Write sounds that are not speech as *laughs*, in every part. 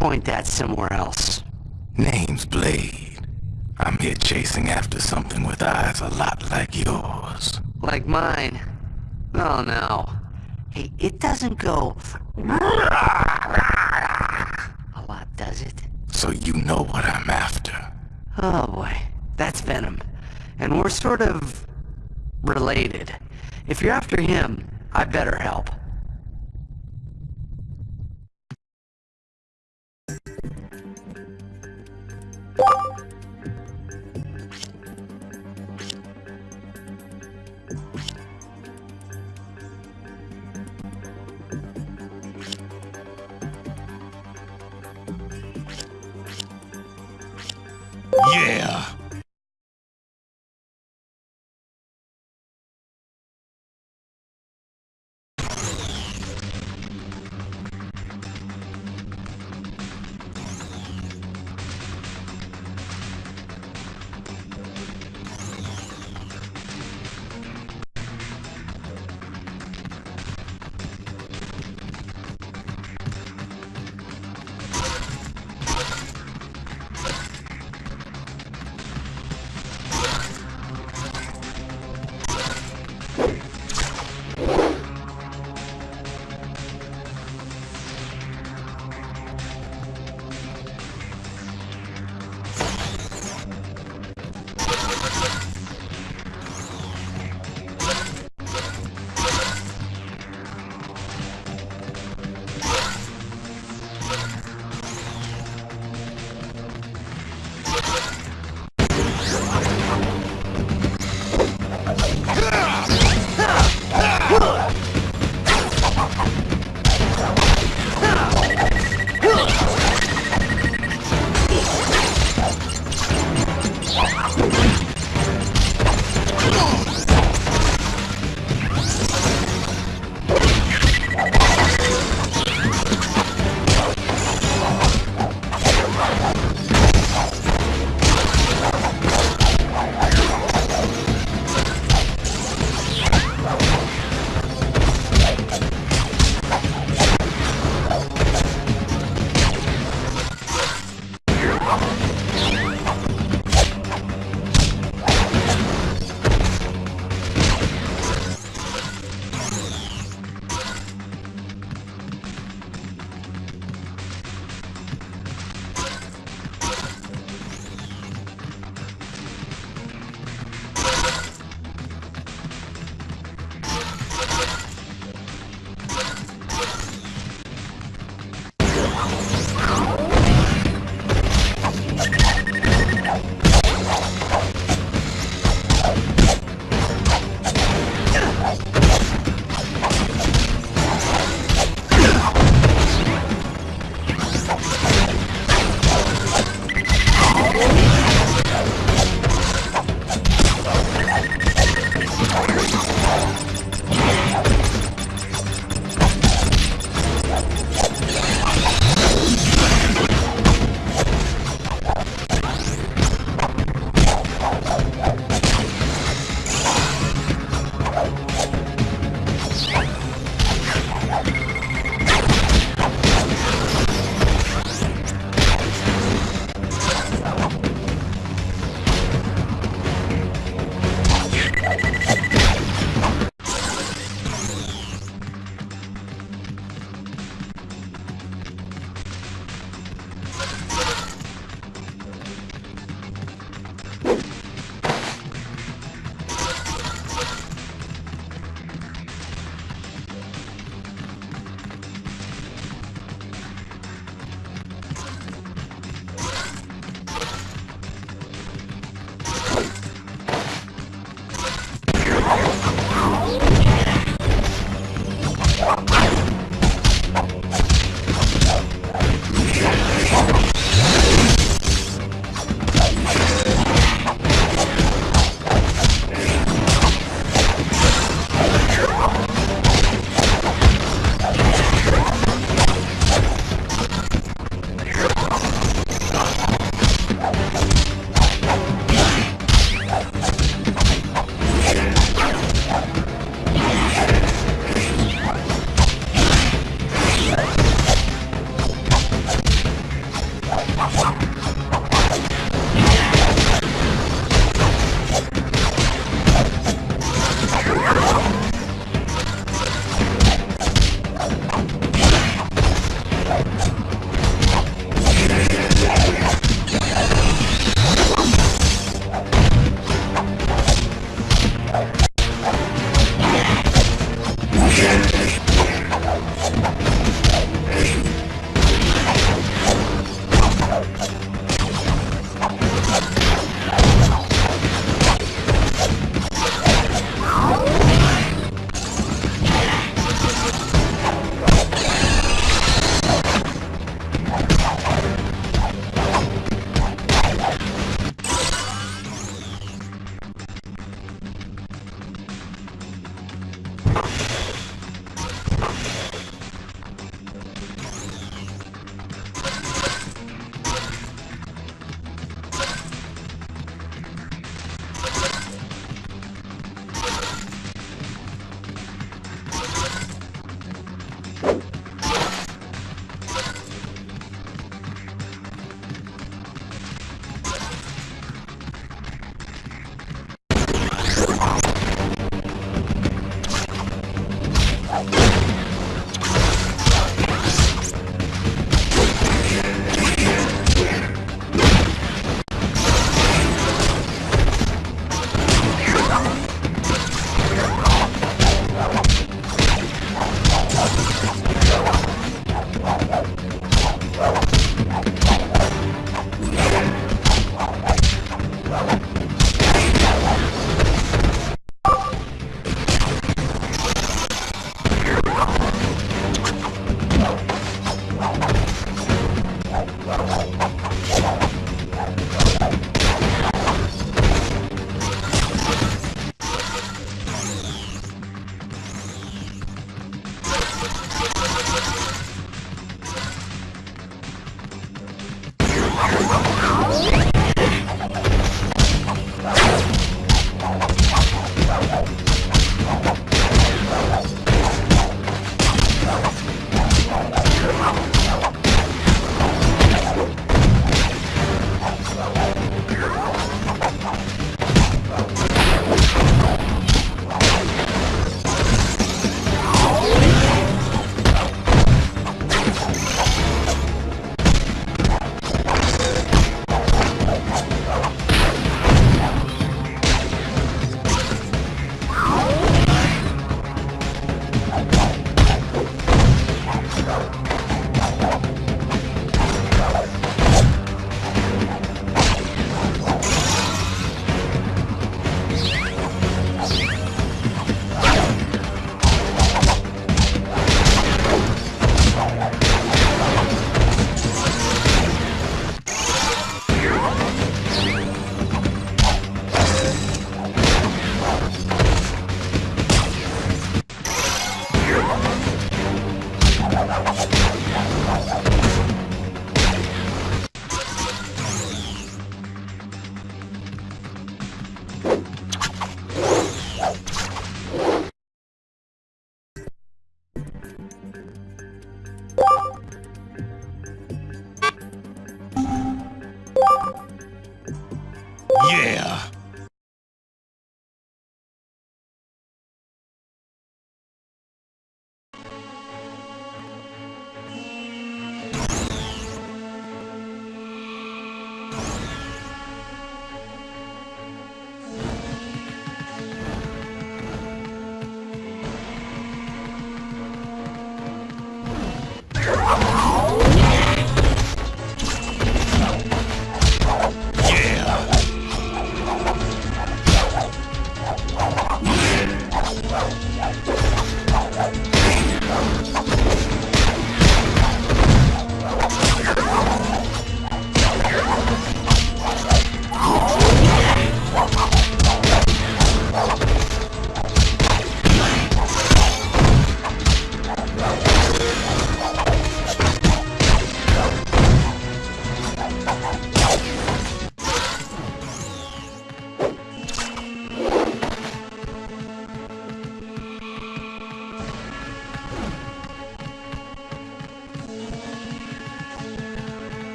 point that somewhere else. Name's Blade. I'm here chasing after something with eyes a lot like yours. Like mine. Oh no. Hey, it doesn't go... A lot, does it? So you know what I'm after. Oh boy. That's Venom. And we're sort of... related. If you're after him, I better help. Yeah!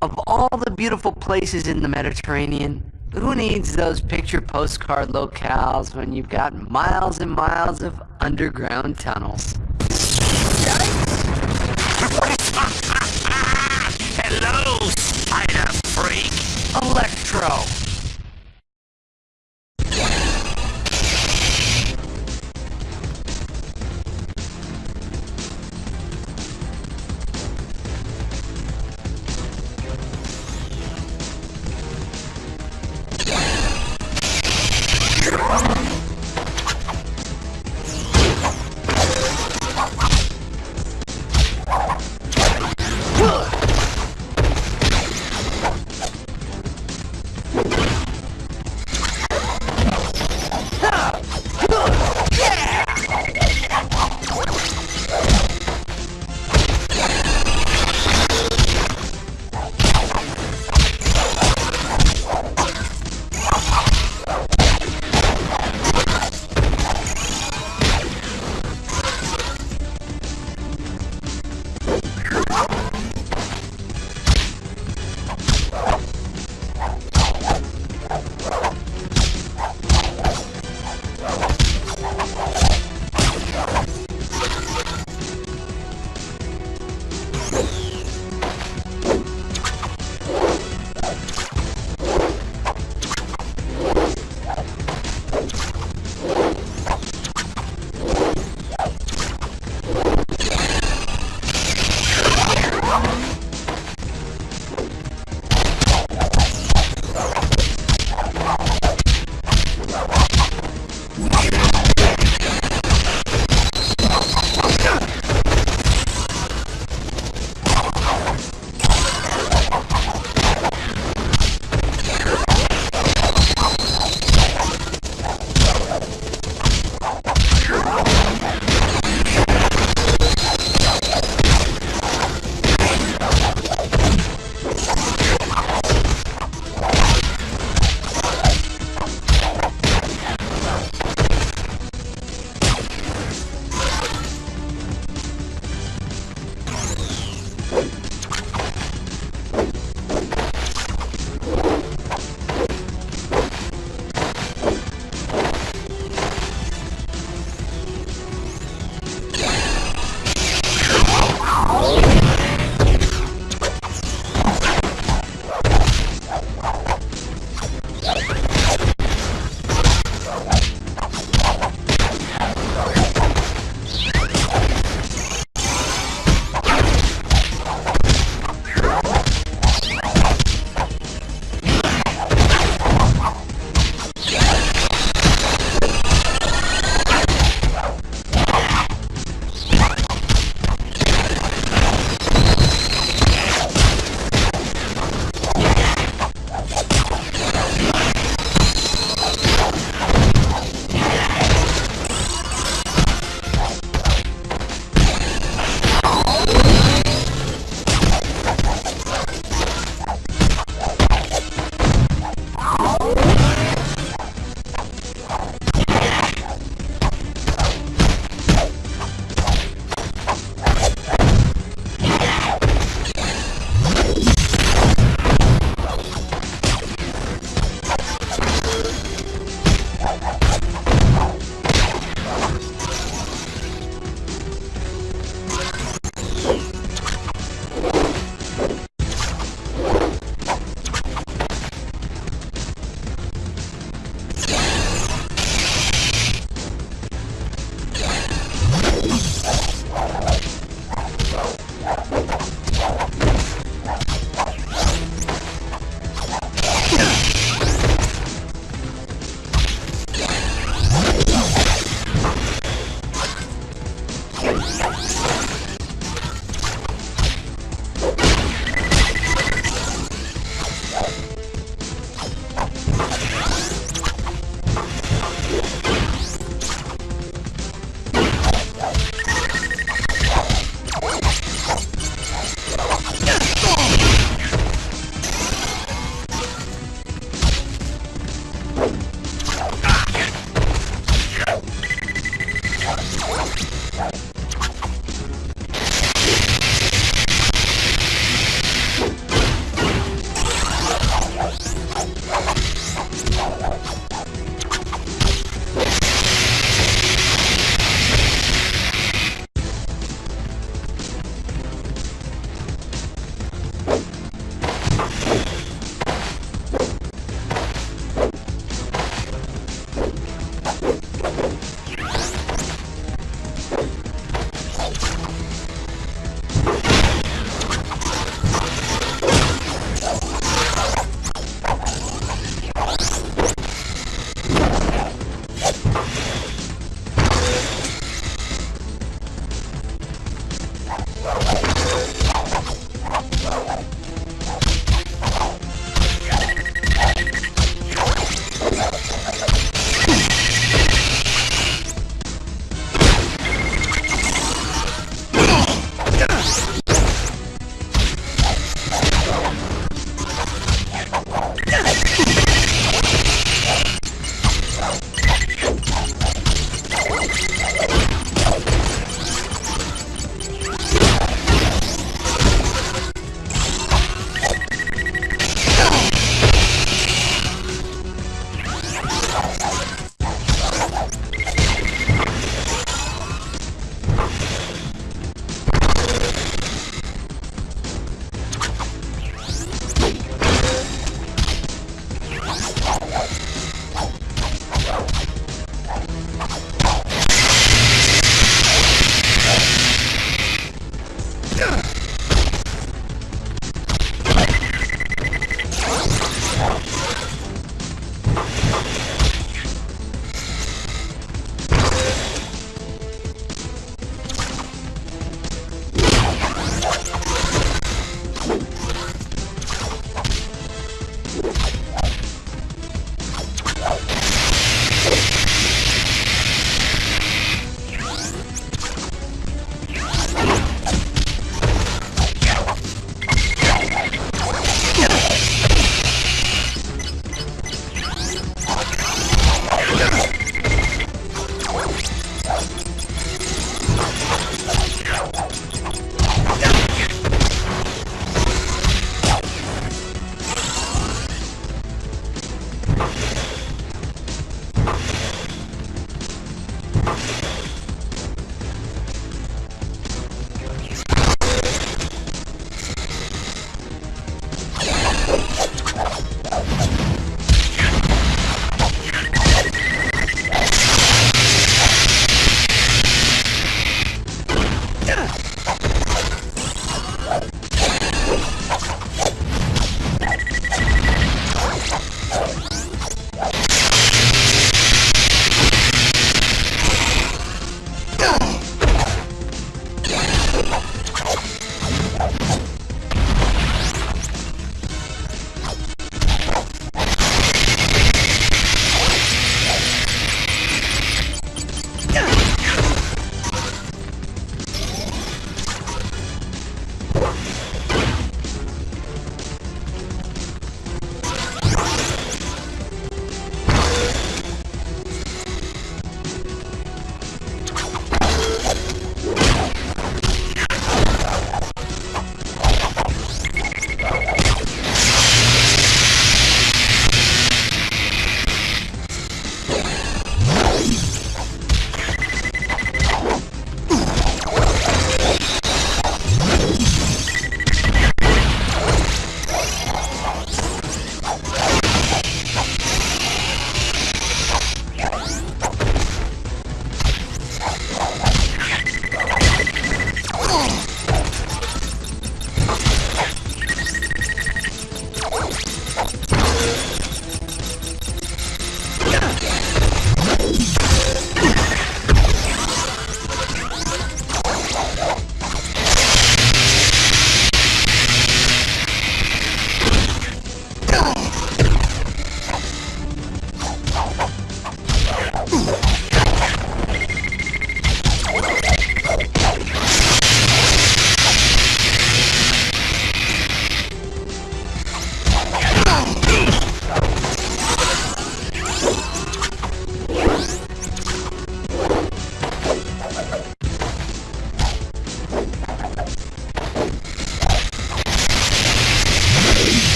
Of all the beautiful places in the Mediterranean, who needs those picture postcard locales when you've got miles and miles of underground tunnels? *laughs* Hello, spider freak. Electro!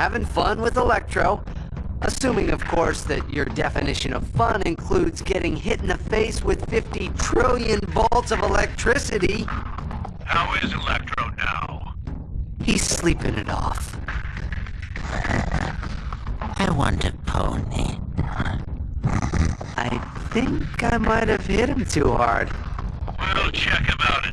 Having fun with Electro. Assuming, of course, that your definition of fun includes getting hit in the face with 50 trillion volts of electricity. How is Electro now? He's sleeping it off. I want a pony. I think I might have hit him too hard. We'll check him out